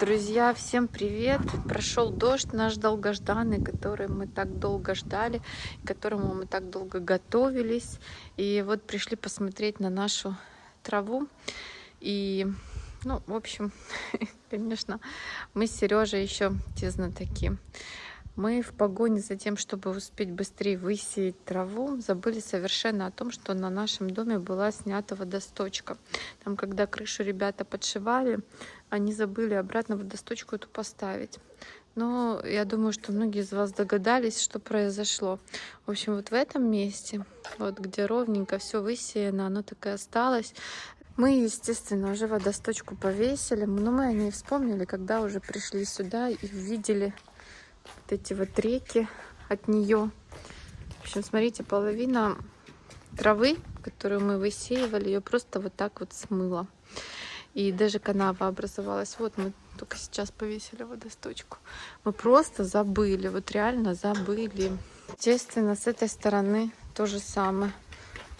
Друзья, всем привет! Прошел дождь наш долгожданный, который мы так долго ждали, к которому мы так долго готовились. И вот пришли посмотреть на нашу траву. И, ну, в общем, конечно, мы с Сережей еще те знатоки. Мы в погоне за тем, чтобы успеть быстрее высеять траву, забыли совершенно о том, что на нашем доме была снята водосточка. Там, когда крышу ребята подшивали, они забыли обратно водосточку эту поставить. Но я думаю, что многие из вас догадались, что произошло. В общем, вот в этом месте, вот где ровненько все высеяно, оно так и осталось. Мы, естественно, уже водосточку повесили, но мы о ней вспомнили, когда уже пришли сюда и увидели вот эти вот реки от нее. В общем, смотрите, половина травы, которую мы высеивали, ее просто вот так вот смыло. И даже канава образовалась. Вот мы только сейчас повесили водосточку. Мы просто забыли, вот реально забыли. Естественно, с этой стороны то же самое.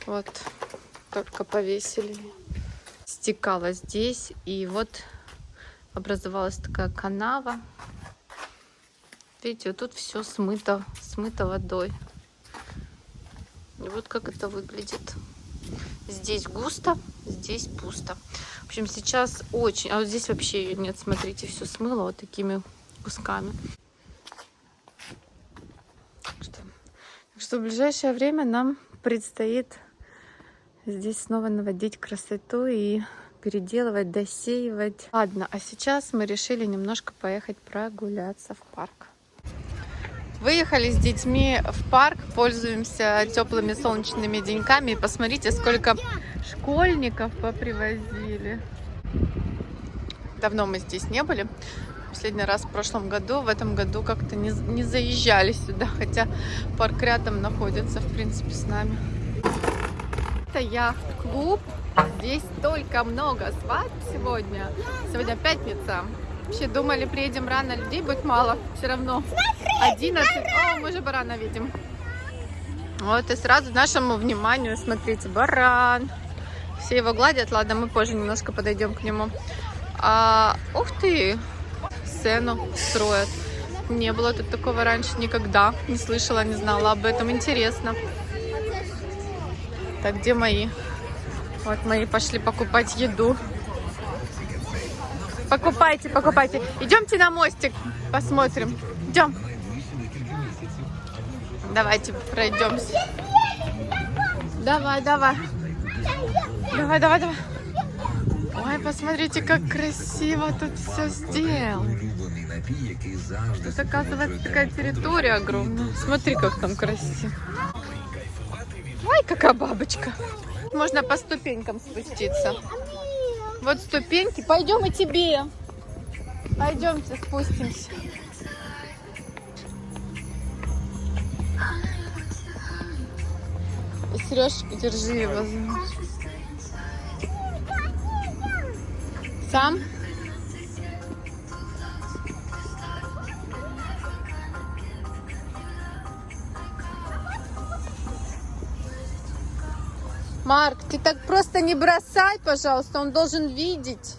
Вот, только повесили. Стекала здесь. И вот образовалась такая канава. Видите, вот тут все смыто, смыто водой. И вот как это выглядит. Здесь густо, здесь пусто. В общем, сейчас очень... А вот здесь вообще ее нет, смотрите, все смыло вот такими кусками. Что, так что в ближайшее время нам предстоит здесь снова наводить красоту и переделывать, досеивать. Ладно, а сейчас мы решили немножко поехать прогуляться в парк. Выехали с детьми в парк, пользуемся теплыми солнечными деньками. Посмотрите, сколько школьников попривозили. Давно мы здесь не были. Последний раз в прошлом году, в этом году как-то не, не заезжали сюда, хотя парк рядом находится, в принципе, с нами. Это яхт-клуб. Здесь столько много свадьб сегодня. Сегодня пятница. Вообще думали, приедем рано, людей будет мало. Все равно 11. О, мы же барана видим. Вот и сразу нашему вниманию, смотрите, баран. Все его гладят. Ладно, мы позже немножко подойдем к нему. А, ух ты, сцену строят. Не было тут такого раньше никогда. Не слышала, не знала об этом. Интересно. Так, где мои? Вот мои пошли покупать еду. Покупайте, покупайте. Идемте на мостик, посмотрим. Идем. Давайте пройдемся. Давай, давай. Давай, давай, давай. Ой, посмотрите, как красиво тут все сделано. Тут, оказывается, такая территория огромная. Смотри, как там красиво. Ой, какая бабочка. Можно по ступенькам спуститься. Вот ступеньки. Пойдем и тебе. Пойдемте спустимся. Сережка, держи его. Сам? Марк, ты так просто не бросай, пожалуйста, он должен видеть.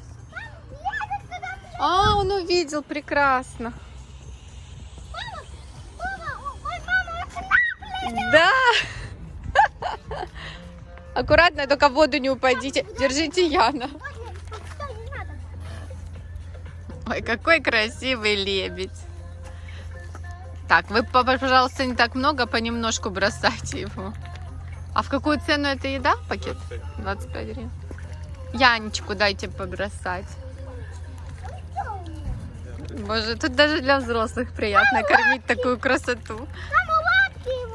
А, он увидел, прекрасно. Да. Аккуратно, только в воду не упадите. Держите Яна. Ой, какой красивый лебедь. Так, вы, пожалуйста, не так много, понемножку бросайте его. А в какую цену эта еда? Пакет? 25 гривен. Янечку дайте побросать. Боже, тут даже для взрослых приятно кормить такую красоту.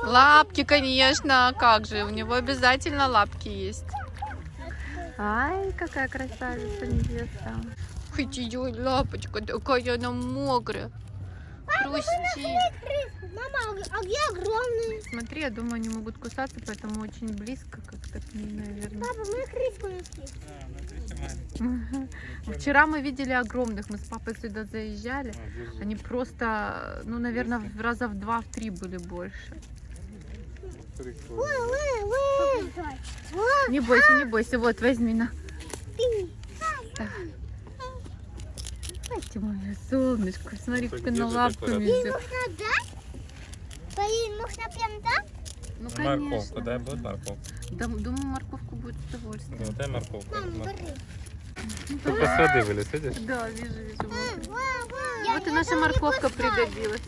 Лапки, конечно, а как же, у него обязательно лапки есть. Ай, какая красавица невеста. Хоть лапочка такая она мокрая. Хрустит. Мама, а где огромные? Смотри, я думаю, они могут кусаться, поэтому очень близко как-то к ним, наверное. Папа, мы крыску нашли. Вчера мы видели огромных, мы с папой сюда заезжали. Они просто, ну, наверное, в раза в два-три были больше. Не бойся, не бойся, вот, возьми на. Так. Давайте, мое солнышко. Смотри, как лапками декорация? взяла. Можно дать? Полин, можно прям так? Ну, Морковку, дай будет морковку. Да, думаю, морковку будет с удовольствием. Ну, дай морковку. Мам, бери. Только с воды вылез, видишь? Да, вижу, вижу. вот. И наша морковка пригодилась.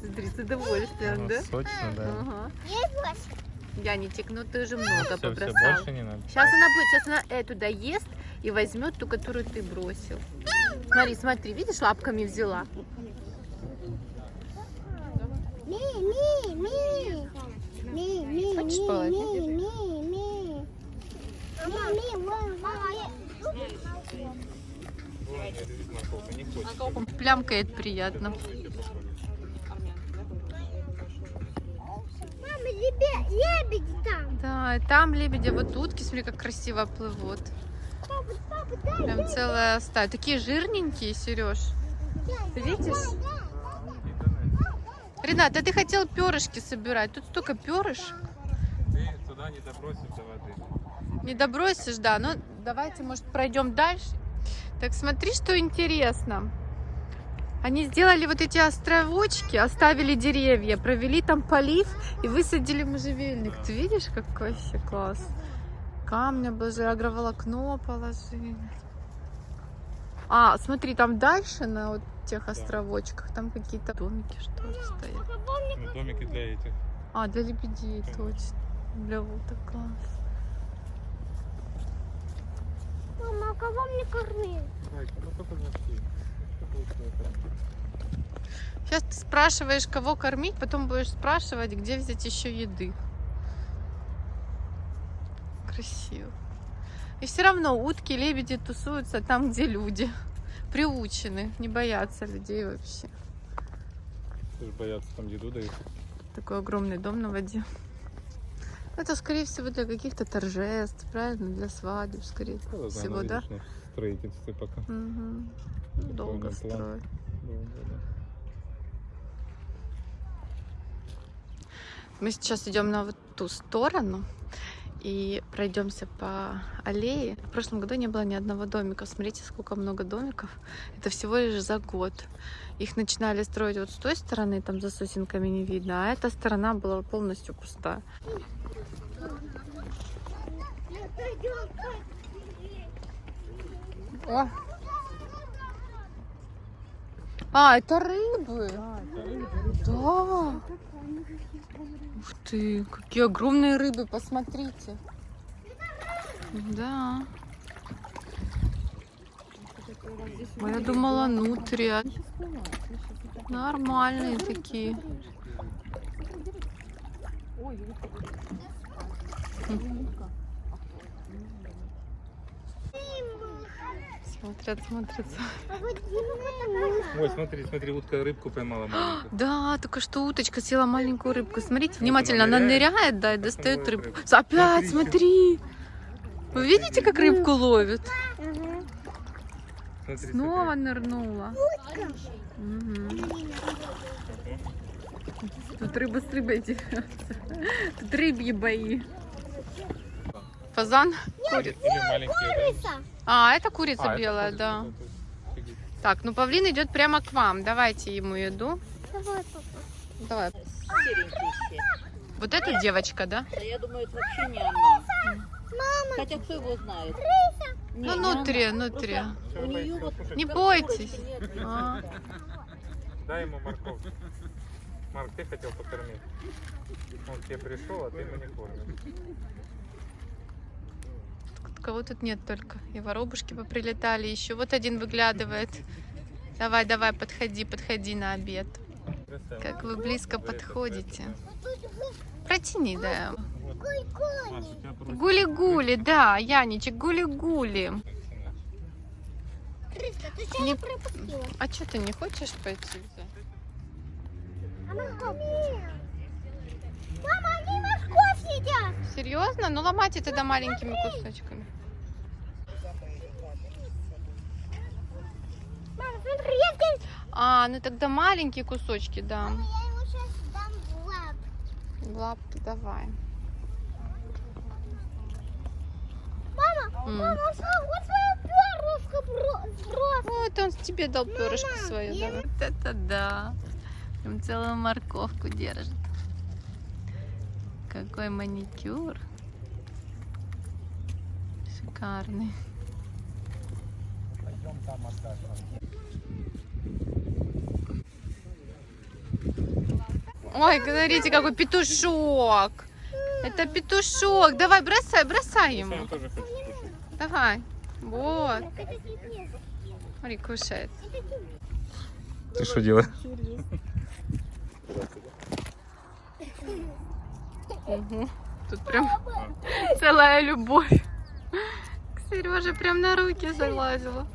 Смотри, с удовольствием, да? Сочно, да. Яничек, ну ты уже много Все, все, побросал. больше не надо. Сейчас она будет, сейчас она эту доест и возьмет ту, которую ты бросил. Смотри, смотри, видишь, лапками взяла. Ми, ми, ми. Ми, ми, Хочешь половить? Плямкает приятно. Мама, лебе- лебеди там. Да, там лебеди, вот утки, смотри, как красиво плывут. Прям целая стая. Такие жирненькие, Сереж. Ты видишь? Ренат, а ты хотел перышки собирать. Тут столько перышек. Ты туда не добросишь до воды. Не добросишь, да. Ну, давайте, может, пройдем дальше. Так, смотри, что интересно. Они сделали вот эти островочки, оставили деревья, провели там полив и высадили можжевельник. Ты видишь, какой вообще класс? Камни обложили, агроволокно положили. А, смотри, там дальше, на вот тех островочках, там какие-то домики, что ли, стоят. Ну, домики для этих. А, для лебедей, точно. Для уток, класс. Мама, а кого мне кормить? Так, ну? Сейчас ты спрашиваешь, кого кормить, потом будешь спрашивать, где взять еще еды. Красиво. И все равно утки, лебеди тусуются там, где люди. Приучены, не боятся людей вообще. Ты же боятся, там еду дают. Такой огромный дом на воде. Это, скорее всего, для каких-то торжеств, правильно? Для свадеб, скорее Ну, всего, да? строительстве пока. Мгм. Долго строят. Долго, да. Мы сейчас идем на вот ту сторону и пройдемся по аллее. В прошлом году не было ни одного домика. Смотрите, сколько много домиков. Это всего лишь за год. Их начинали строить вот с той стороны, там за сосенками не видно, а эта сторона была полностью пустая. О! А, это рыбы. Да. Ух ты, какие огромные рыбы, посмотрите. Да. Ой, я думала, нутрия. Нормальные такие. Смотрят, смотрят. Ой, смотри, смотри, утка рыбку поймала маленькую. Да, только что уточка съела маленькую рыбку. Смотрите внимательно, она ныряет, да, и достает рыбку. Опять, Смотри. Вы видите, как рыбку ловит? Смотри, Снова смотри. нырнула. Тут рыба с рыбой дерется. Тут рыбьи бои. Фазан? Или маленькие, да? А, это курица А, это белая, курица, да. Так, ну павлин идет прямо к вам. Давайте ему еду. Давай, папа. Давай. серенькие все. Вот эта девочка, да? Да я думаю, это вообще не она. Мама, Хотя кто его знает? Не, Ну, не нутрия, она. нутрия. Просто У нее вот Не бойтесь. нет, А. да. Дай ему морковку. Марк, ты хотел покормить. Он тебе пришел, а ты его не кормишь. Кого тут нет только. И воробушки поприлетали. Еще вот один выглядывает. Давай, давай, подходи, подходи на обед. Как вы близко подходите. Протяни, да. Гули-гули, да, Яничек, гули-гули. Не-? А что ты не хочешь пойти взять? А морковь? Мама, они морковь едят. Серьезно? Ну ломайте тогда маленькими кусочками. Мама, смотри, я тебе- А, ну тогда маленькие кусочки, да. Мама, я ему сейчас дам в лап. В лапки давай. Мама, М. мама, вот твоя перышко сброс. Вот он тебе дал перышко свое. Да. Вот это да. Прям целую морковку держит. Какой маникюр. Шикарный. Ой, смотрите, какой петушок. Это петушок. Давай, бросай, бросай ему. Давай. Вот. Смотри, кушает. Ты что делаешь? Угу. Тут прям целая любовь. К Сереже прям на руки залазила.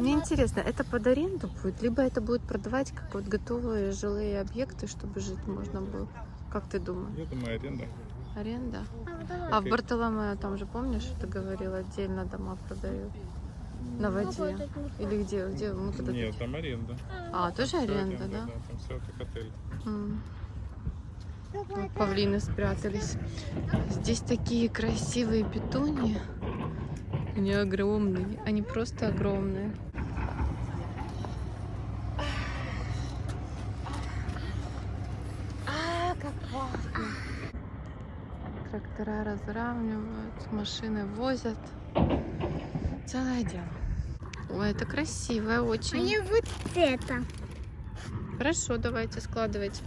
Мне интересно, это под аренду будет, либо это будет продавать как вот готовые жилые объекты, чтобы жить можно было? Как ты думаешь? Я думаю, аренда. Аренда? А. А в Бартоломео там же, помнишь, ты говорил, отдельно дома продают? На воде? Или где? где? Мы когда Нет, там аренда. А, тоже Всё аренда, да? Там все как отель. М. Давай, Вот павлины спрятались. Здесь такие красивые петуньи. Они огромные. Они просто огромные. А, как пахнет. Трактора разравнивают, машины возят. Целое дело. Ой, это красивое очень. мне вот это. Хорошо, давайте складывайте.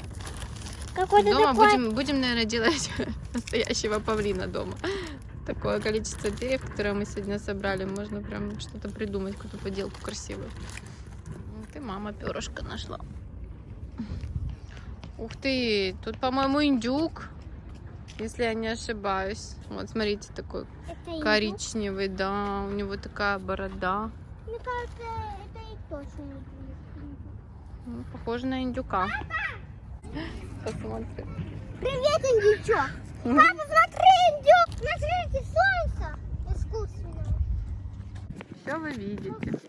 Какой-то Дома такой. будем, будем, наверное, делать настоящего павлина дома. Такое количество деревьев, которые мы сегодня собрали, можно прям что-то придумать, какую-то поделку красивую. Ты, мама перышко нашла. Ух ты, тут, по-моему, индюк, если я не ошибаюсь. Вот, смотрите, такой Это индюк. коричневый, да, у него такая борода. Мне кажется, это и точно индюк. Ну, похоже на индюка. Посмотрим. Привет, индючок. Мгм. Папа, смотри, индюк. Смотрите, солнце искусственное. Все вы видите.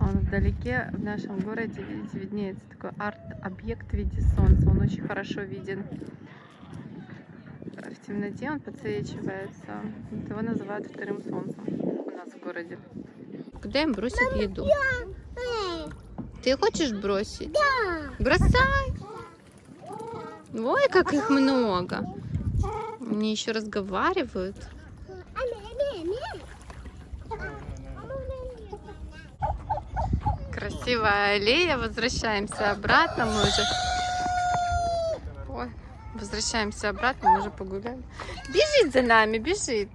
Он вдалеке в нашем городе, видите, виднеется такой арт-объект в виде солнца. Он очень хорошо виден. В темноте он подсвечивается. Вот Его называют вторым солнцем у нас в городе. Куда им бросить еду? Ты хочешь бросить? да. Бросай! Ой, как их много. Они еще разговаривают. Красивая аллея. Возвращаемся обратно. Мы уже... Возвращаемся обратно. Мы уже погуляли. Бежит за нами, бежит.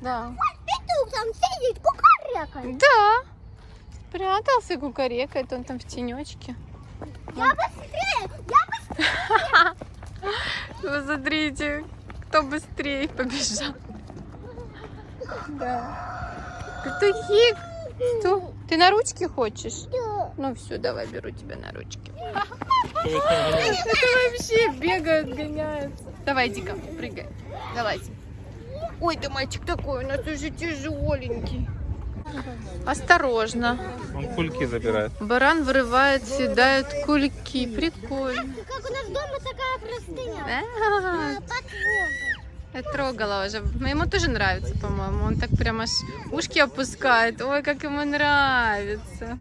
Да. Петух там сидит, кукарекает. Да. Спрятался, кукарекает. Он там в тенечке. Я быстрее, я Вы смотрите, кто быстрее побежал. Да. Петухи. Что? Ты на ручки хочешь? быстрее. Ну все, давай, беру тебя на ручки. Это вообще бегают, гоняются. Давай, Дика, прыгай. Давайте. Ой, ты мальчик такой, у нас уже тяжеленький. Осторожно. Он кульки забирает. Баран вырывает, съедает кульки. Прикольно. Как у нас дома такая простыня. А, А. Я трогала уже. Ему тоже нравится, по-моему. Он так прям аж ушки опускает. Ой, как ему нравится.